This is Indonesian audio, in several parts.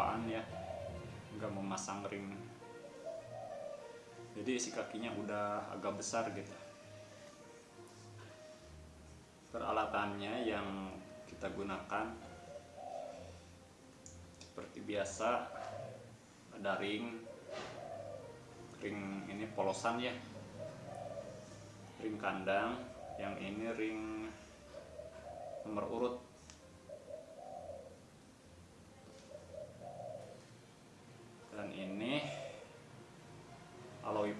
kelupaan ya? Nggak memasang ring. Jadi isi kakinya udah agak besar gitu. Peralatannya yang kita gunakan seperti biasa ada ring. Ring ini polosan ya. Ring kandang yang ini ring nomor urut dan ini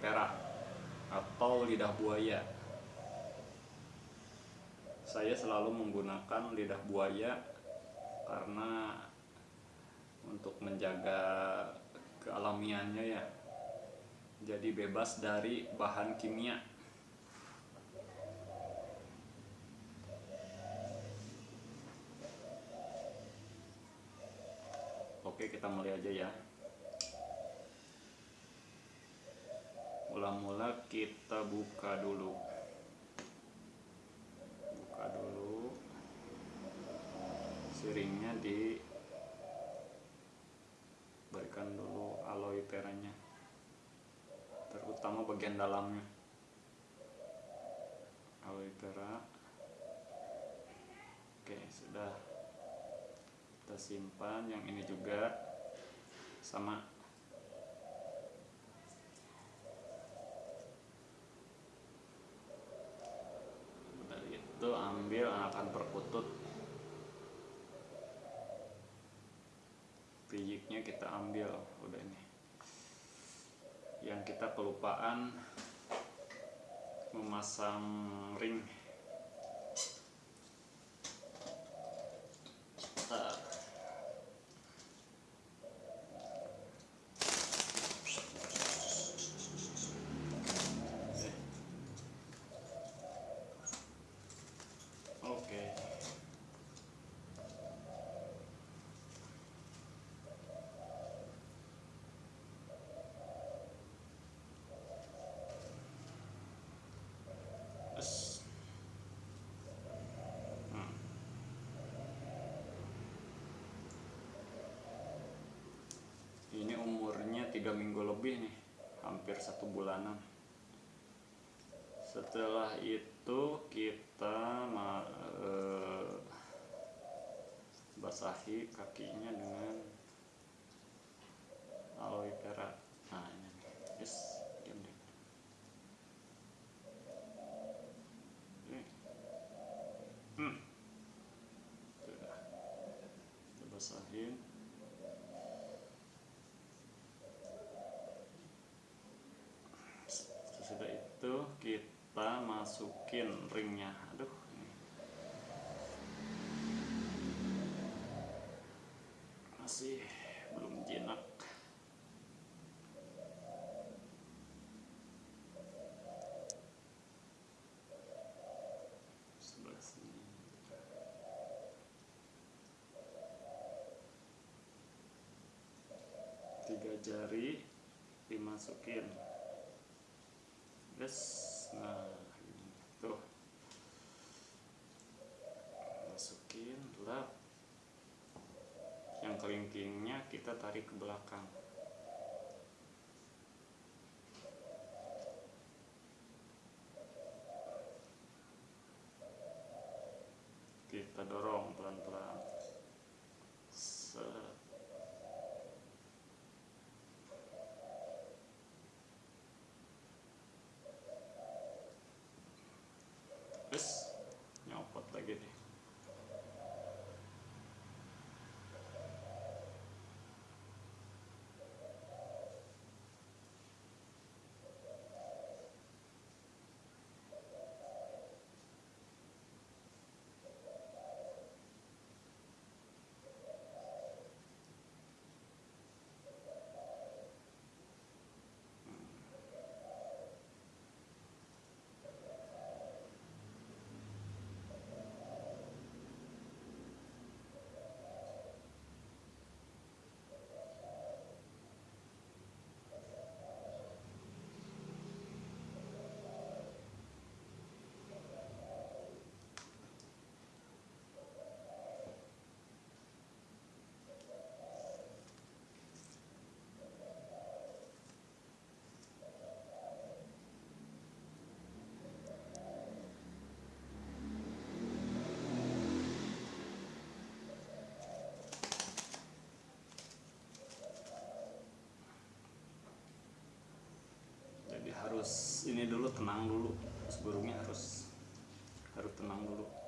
vera atau lidah buaya. Saya selalu menggunakan lidah buaya karena untuk menjaga kealamiannya ya. Jadi bebas dari bahan kimia. Oke kita mulai aja ya mula-mula kita buka dulu. Buka dulu. Siringnya di berikan dulu aloe veranya. Terutama bagian dalamnya. Aloe vera. Oke sudah. Kita simpan. Yang ini juga sama dari itu perkutut biyiknya kita ambil. Udah ini. Yang kita kelupaan memasang ring Bentar. Oke. Terus. Hmm. Ini umurnya tiga minggu lebih nih, hampir satu bulanan. Setelah itu kita eh, basahi kakinya dengan aloe vera. Nah ini nih, yes, diam deh. Oke. Hmm. Sudah. Kita basahin. Sesudah itu kita masukin ringnya. Aduh. ini. Masih belum jinak. Sebelah sini. Tiga jari dimasukin yes nah ini tuh masukin lap yang kelingkingnya kita tarik ke belakang. Kita dorong pelan-pelan. Terus nyopot lagi nih ini dulu tenang dulu. Sebelumnya harus harus tenang dulu.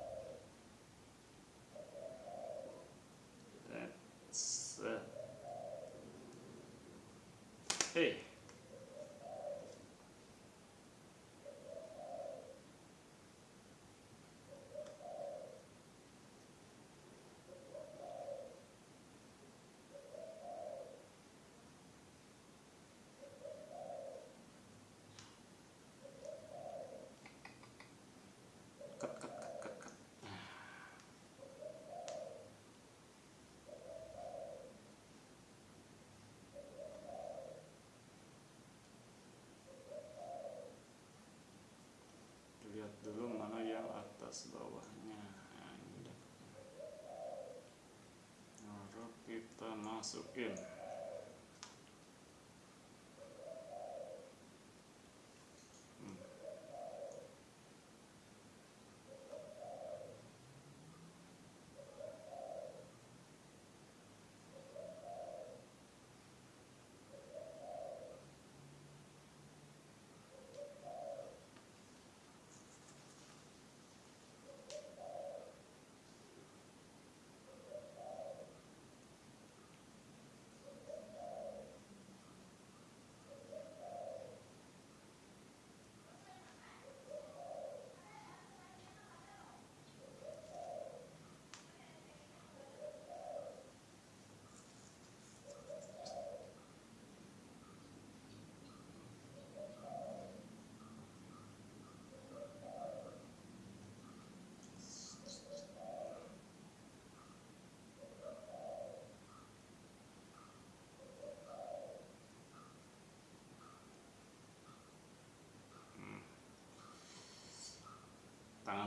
atas bawahnya. Nah, ini lalu kita nah, masukin.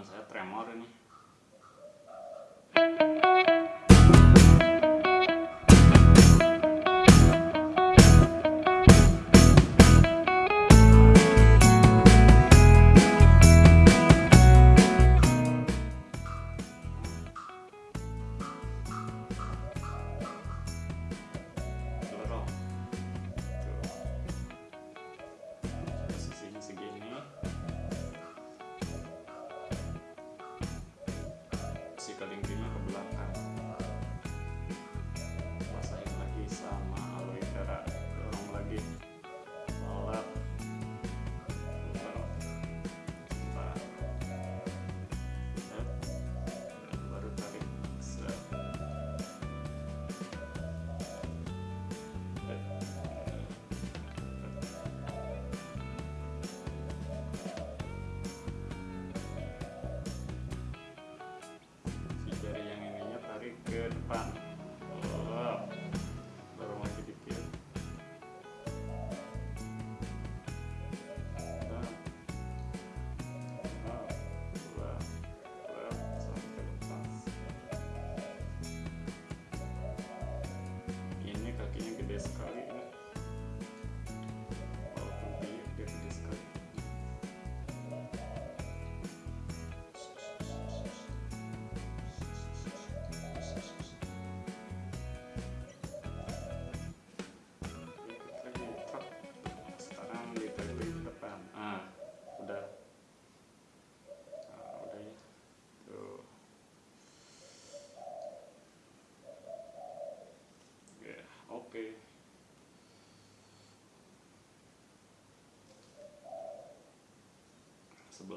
за триморені.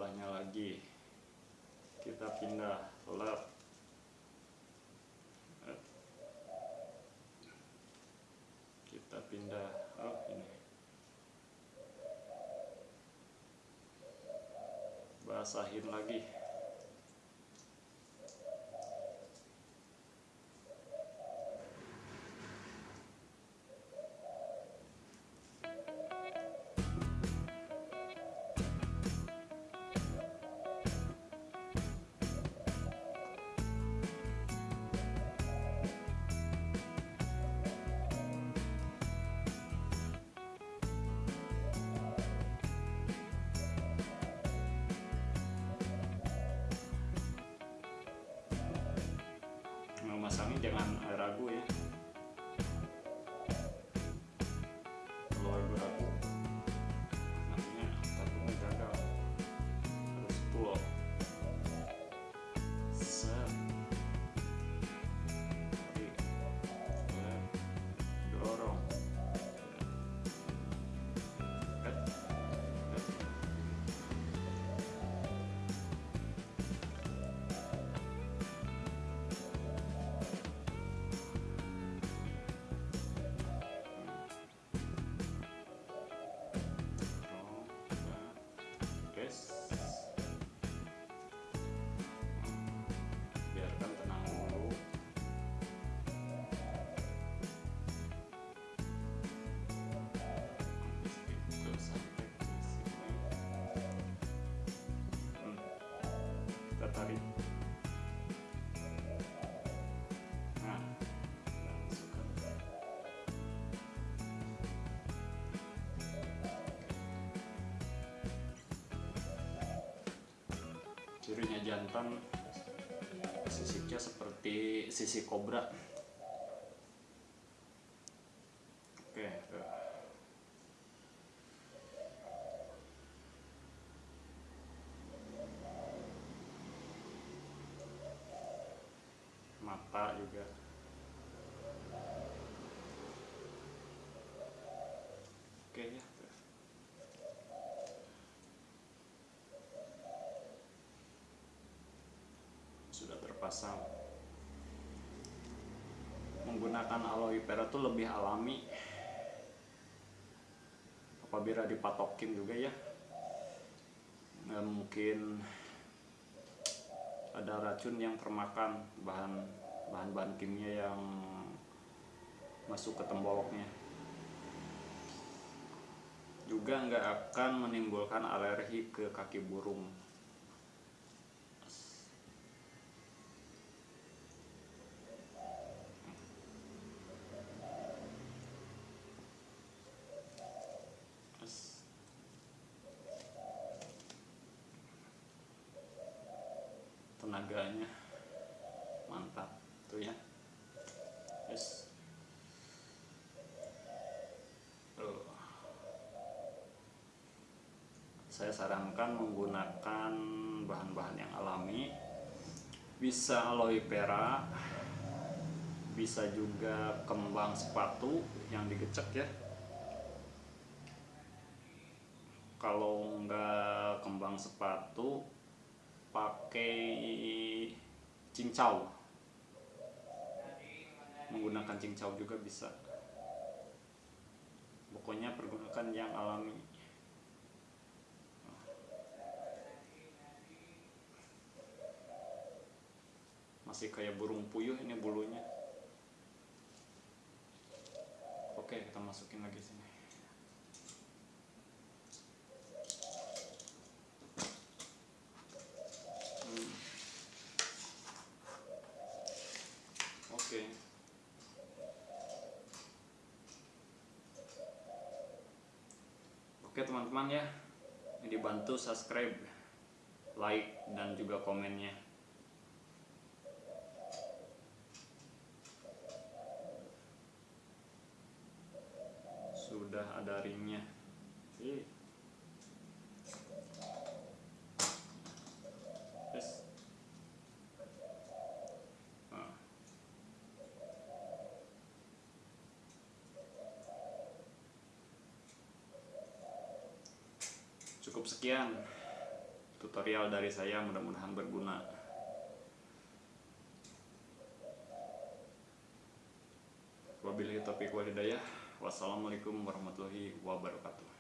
bawahnya lagi. Kita pindah lab. Kita pindah up ini? Basahin lagi. Mas jangan eh, ragu ya. nah. Cirinya jantan sisiknya seperti sisik kobra mata juga. Oke ya. Sudah terpasang. Menggunakan aloe vera itu lebih alami. Apabila dipatokin juga ya. Mungkin ada racun yang termakan bahan bahan-bahan kimia yang masuk ke temboloknya juga nggak akan menimbulkan alergi ke kaki burung tenaganya mantap tuh ya yes tuh. Saya sarankan menggunakan bahan-bahan yang alami. Bisa aloe vera bisa juga kembang sepatu yang digecek ya. Kalau nggak kembang sepatu pakai cincau. Menggunakan cincau juga bisa. Pokoknya pergunakan yang alami masih kayak burung puyuh ini bulunya oke kita masukin lagi sini Hmm. Oke. Oke teman-teman ya, dibantu subscribe, like dan juga komennya. Sudah ada ringnya. Nah. Cukup sekian tutorial dari saya, mudah-mudahan berguna. Wabillahi taufiq wal hidayah. Wassalamualaikum warahmatullahi wabarakatuh.